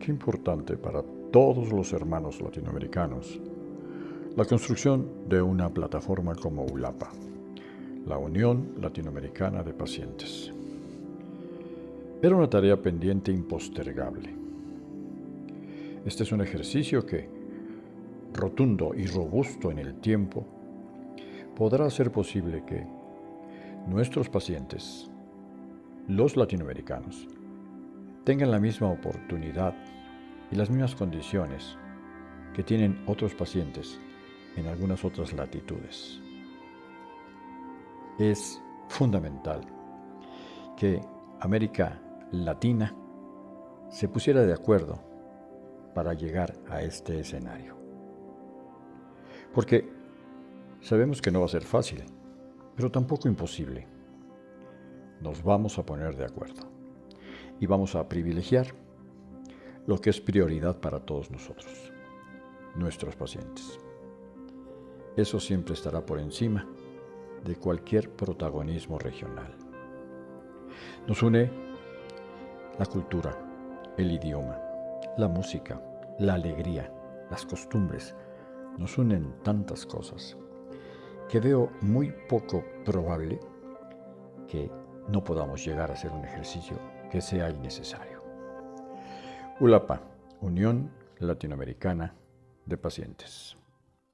Qué importante para todos los hermanos latinoamericanos la construcción de una plataforma como ULAPA, la Unión Latinoamericana de Pacientes. Era una tarea pendiente impostergable. Este es un ejercicio que, rotundo y robusto en el tiempo, podrá hacer posible que nuestros pacientes, los latinoamericanos, tengan la misma oportunidad y las mismas condiciones que tienen otros pacientes en algunas otras latitudes. Es fundamental que América Latina se pusiera de acuerdo para llegar a este escenario. Porque sabemos que no va a ser fácil, pero tampoco imposible. Nos vamos a poner de acuerdo y vamos a privilegiar lo que es prioridad para todos nosotros, nuestros pacientes. Eso siempre estará por encima de cualquier protagonismo regional. Nos une la cultura, el idioma, la música, la alegría, las costumbres. Nos unen tantas cosas que veo muy poco probable que no podamos llegar a hacer un ejercicio que sea innecesario. ULAPA, Unión Latinoamericana de Pacientes.